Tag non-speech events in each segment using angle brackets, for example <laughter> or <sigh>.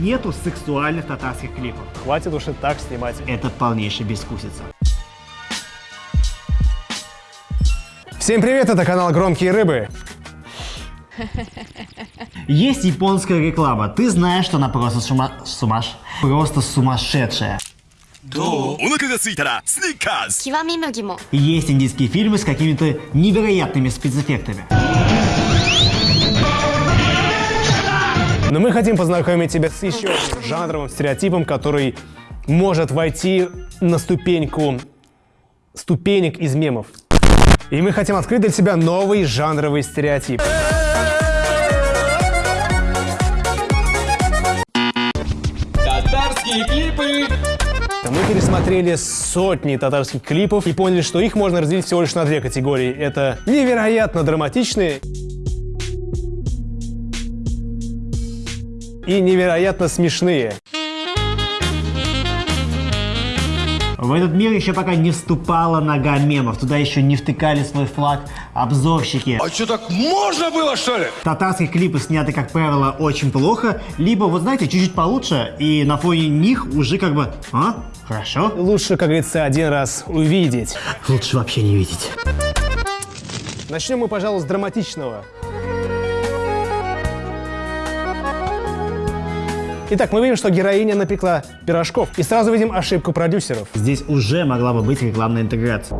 нету сексуальных татарских клипов. Хватит уже так снимать. Это полнейшая бескусица. Всем привет, это канал «Громкие рыбы». Есть японская реклама. Ты знаешь, что она просто сума... сумаш... просто сумасшедшая. Есть индийские фильмы с какими-то невероятными спецэффектами. Но мы хотим познакомить тебя с еще одним жанровым стереотипом, который может войти на ступеньку ступенек из мемов. И мы хотим открыть для себя новый жанровый стереотип. Татарские клипы Мы пересмотрели сотни татарских клипов и поняли, что их можно разделить всего лишь на две категории. Это невероятно драматичные и невероятно смешные. В этот мир еще пока не вступала нога мемов. Туда еще не втыкали свой флаг обзорщики. А что, так можно было, что ли? Татарские клипы сняты, как правило, очень плохо. Либо, вот знаете, чуть-чуть получше. И на фоне них уже как бы... А? Хорошо. Лучше, как говорится, один раз увидеть. Лучше вообще не видеть. Начнем мы, пожалуй, с драматичного. Итак, мы видим, что героиня напекла пирожков. И сразу видим ошибку продюсеров. Здесь уже могла бы быть рекламная интеграция.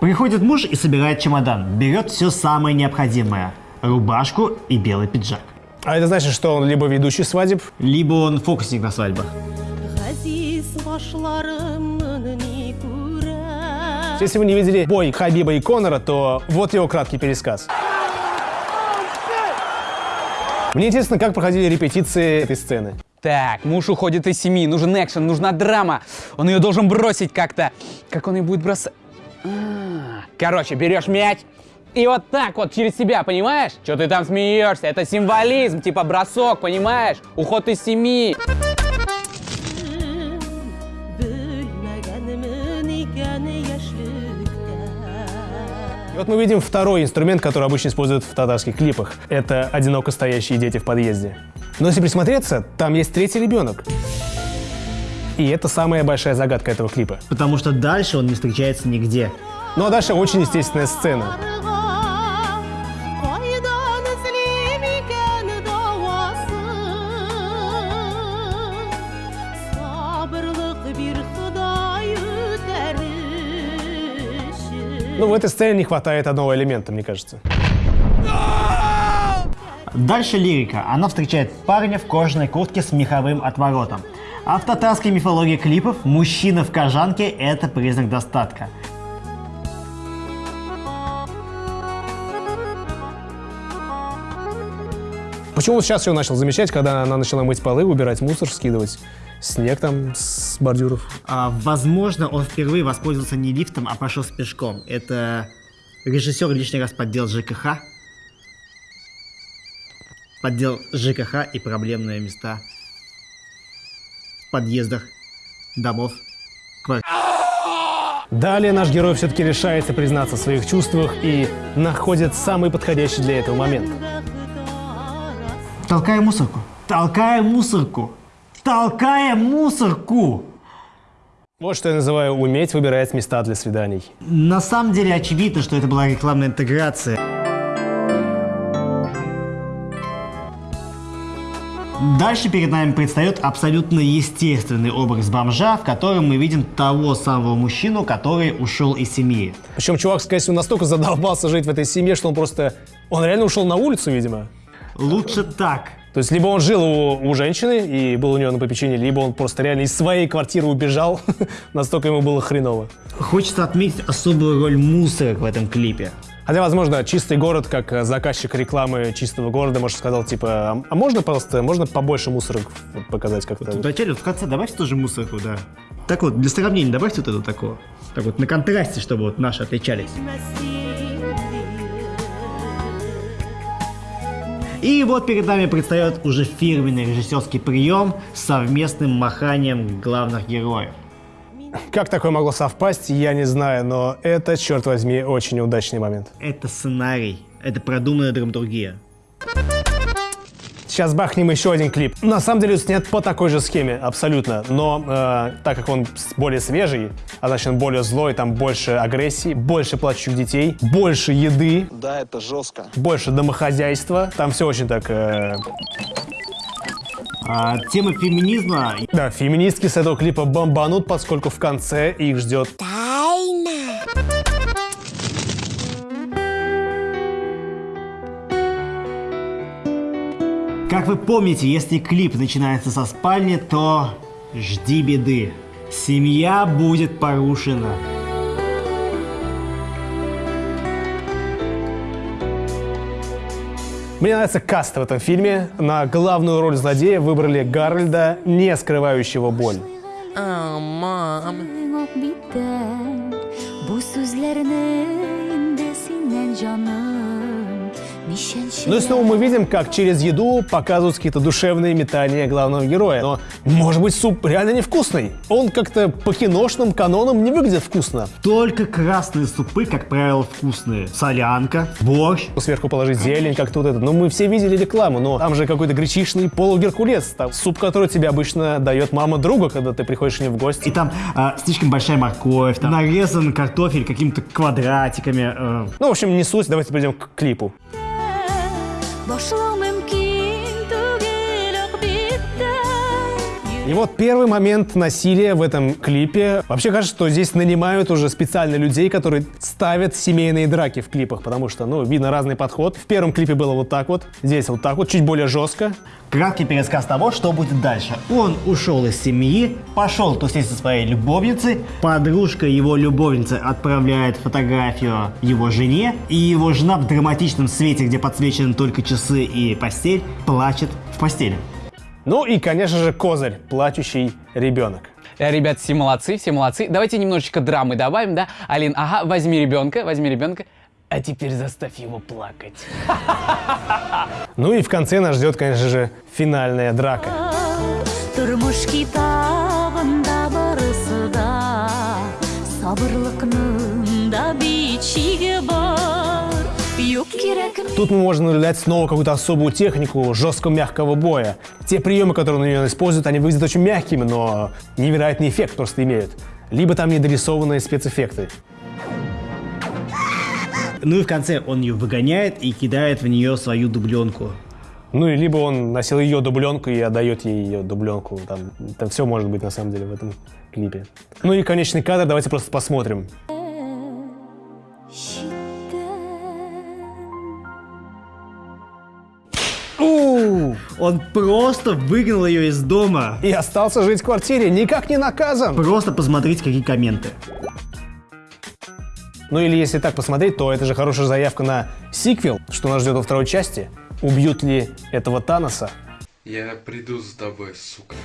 Приходит муж и собирает чемодан. Берет все самое необходимое. Рубашку и белый пиджак. А это значит, что он либо ведущий свадеб, Либо он фокусник на свадьбах. Если вы не видели бой Хабиба и Конора, то вот его краткий пересказ. Мне интересно, как проходили репетиции этой сцены. Так, муж уходит из семьи, нужен экшен, нужна драма. Он ее должен бросить как-то. Как он ее будет бросать? А, Короче, берешь мяч и вот так вот через себя, понимаешь? Что ты там смеешься? Это символизм, типа бросок, понимаешь? Уход из семьи. И вот мы видим второй инструмент, который обычно используют в татарских клипах. Это одиноко стоящие дети в подъезде. Но если присмотреться, там есть третий ребенок. И это самая большая загадка этого клипа. Потому что дальше он не встречается нигде. Ну а дальше очень естественная сцена. Ну, в этой сцене не хватает одного элемента, мне кажется. Дальше лирика. Она встречает парня в кожаной куртке с меховым отворотом. А в татарской мифологии клипов мужчина в кожанке – это признак достатка. Почему сейчас все начал замечать, когда она начала мыть полы, убирать мусор, скидывать снег там с бордюров? А, возможно, он впервые воспользовался не лифтом, а пошел с пешком. Это режиссер лишний раз поддел ЖКХ. Поддел ЖКХ и проблемные места в подъездах домов. квартир. Далее наш герой все-таки решается признаться в своих чувствах и находит самый подходящий для этого момент. Толкая мусорку. Толкая мусорку. Толкая мусорку. Вот что я называю уметь выбирать места для свиданий. На самом деле очевидно, что это была рекламная интеграция. Дальше перед нами предстает абсолютно естественный образ бомжа, в котором мы видим того самого мужчину, который ушел из семьи. Причем чувак, скорее всего, настолько задолбался жить в этой семье, что он просто... Он реально ушел на улицу, видимо. Лучше так. То есть либо он жил у, у женщины и был у нее на попечении, либо он просто реально из своей квартиры убежал, <laughs> настолько ему было хреново. Хочется отметить особую роль мусора в этом клипе. Хотя, возможно, чистый город, как э, заказчик рекламы чистого города, может, сказал, типа, а а можно, пожалуйста, можно побольше мусорок вот показать как-то? Вначале, вот в конце добавьте тоже мусорку, да. Так вот, для сравнения добавьте вот это такого. Так вот, на контрасте, чтобы вот наши отличались. И вот перед нами предстает уже фирменный режиссерский прием с совместным маханием главных героев. как такое могло совпасть, я не знаю, но это, черт возьми, очень удачный момент. Это сценарий, это продуманная драматургия. Сейчас бахнем еще один клип. На самом деле снят по такой же схеме, абсолютно. Но э, так как он более свежий, а значит он более злой, там больше агрессии, больше плачущих детей, больше еды, Да, это жестко. больше домохозяйства. Там все очень так... э, А, тема феминизма Да, феминистки с этого клипа бомбанут, поскольку в конце их ждет Как вы помните, если клип начинается со спальни, то жди беды. Семья будет порушена. Мне нравится каст в этом фильме. На главную роль злодея выбрали Гарольда, не скрывающего боль. Bu sendan nishon Ну и снова мы видим, как через еду показывают какие-то душевные метания главного героя. Но, может быть, суп реально невкусный? Он как-то по киношным канонам не выглядит вкусно. Только красные супы, как правило, вкусные. Солянка, борщ. Сверху положить зелень, как тут это. Ну, мы все видели рекламу, но там же какой-то гречишный полугеркулес. Там суп, который тебе обычно дает мама друга, когда ты приходишь к ней в гости. И там а, слишком большая морковь, там нарезан картофель какими-то квадратиками. э. Ну, в общем, не суть, давайте перейдем к клипу. başla. И вот первый момент насилия в этом клипе. Вообще кажется, что здесь нанимают уже специально людей, которые ставят семейные драки в клипах, потому что, ну, видно разный подход. В первом клипе было вот так вот, здесь вот так вот, чуть более жестко. Краткий пересказ того, что будет дальше. Он ушел из семьи, пошел тусить со своей любовницей. Подружка его любовницы отправляет фотографию его жене. И его жена в драматичном свете, где подсвечены только часы и постель, плачет в постели. Ну и, конечно же, козырь, плачущий ребенок. Э, Ребят, все молодцы, все молодцы. Давайте немножечко драмы добавим, да? Алин, ага, возьми ребенка, возьми ребенка. А теперь заставь его плакать. <laughs> Ну и в конце нас ждет, конечно же, финальная драка. borisida sabrliqning Тут мы можем наблюдать снова какую-то особую технику жестко-мягкого боя. Те приемы, которые на нее используют, они выглядят очень мягкими, но невероятный эффект просто имеют. Либо там недорисованные спецэффекты. Ну и в конце он ее выгоняет и кидает в нее свою дубленку. Ну и либо он носил ее дубленку и отдает ей ее дубленку. Там, там все может быть на самом деле в этом клипе. Ну и конечный кадр, давайте просто посмотрим. У, Он просто выгнал ее из дома. И остался жить в квартире, никак не наказан. Просто посмотрите, какие комменты. Ну или если так посмотреть, то это же хорошая заявка на сиквел, что нас ждет во второй части. Убьют ли этого Таноса? Я приду за тобой, сука.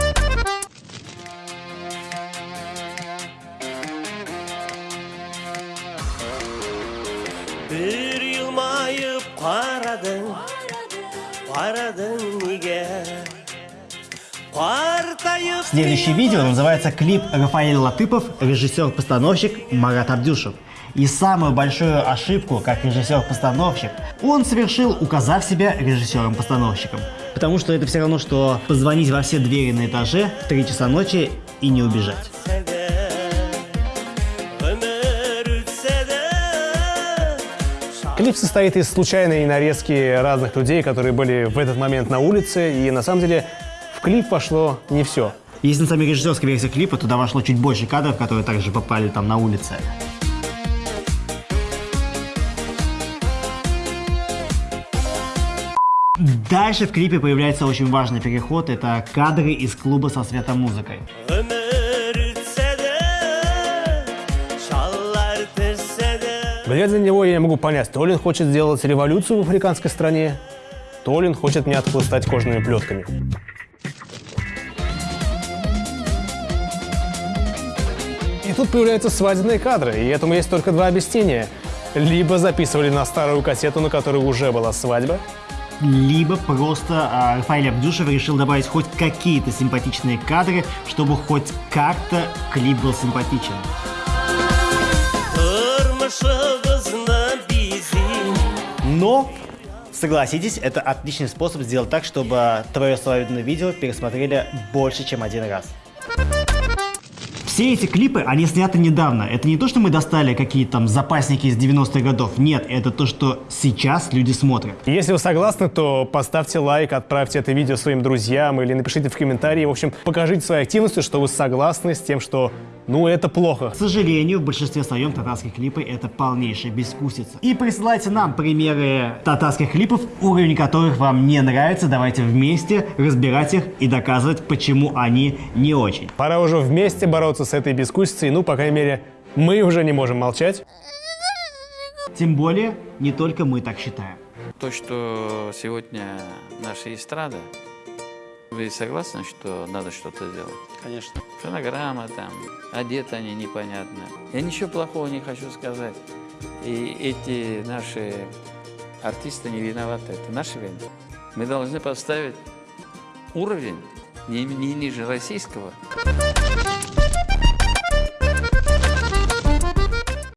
<laughs> Qaradın nega Partayıp Следующее видео называется клип Рафаэль Латыпов, режиссер-постановщик Марат Абдюшев. И самую большую ошибку, как режиссер-постановщик, он совершил, указав себя режиссером-постановщиком. Потому что это все равно, что позвонить во все двери на этаже в 3 часа ночи и не убежать. Клип состоит из случайной нарезки разных людей, которые были в этот момент на улице, и на самом деле в клип пошло не все. Если на самой режиссерской версии клипа, туда вошло чуть больше кадров, которые также попали там на улице. Дальше в клипе появляется очень важный переход. Это кадры из клуба со светомузыкой. Глядя на него, я не могу понять, то ли он хочет сделать революцию в африканской стране, то ли он хочет меня отхлыстать кожаными плетками. И тут появляются свадебные кадры, и этому есть только два объяснения. Либо записывали на старую кассету, на которой уже была свадьба, либо просто а, Рафаэль Абдюшев решил добавить хоть какие-то симпатичные кадры, чтобы хоть как-то клип был симпатичен. Bizim Но, согласитесь, это отличный способ сделать так, чтобы твое свадебное видео пересмотрели больше, чем один раз. Все эти клипы, они сняты недавно. Это не то, что мы достали какие-то там запасники из 90-х годов. Нет, это то, что сейчас люди смотрят. Если вы согласны, то поставьте лайк, отправьте это видео своим друзьям или напишите в комментарии. В общем, покажите своей активностью, что вы согласны с тем, что, ну, это плохо. К сожалению, в большинстве своем татарские клипы это полнейшая бескусица. И присылайте нам примеры татарских клипов, уровень которых вам не нравится. Давайте вместе разбирать их и доказывать, почему они не очень. Пора уже вместе бороться с этой бескусицей. Ну, по крайней мере, мы уже не можем молчать. Тем более, не только мы так считаем. То, что сегодня наша эстрада, вы согласны, что надо что-то делать? Конечно. Фонограмма там, одеты они непонятно. Я ничего плохого не хочу сказать. И эти наши артисты не виноваты, это наша вина. Мы должны поставить уровень не, не ниже российского.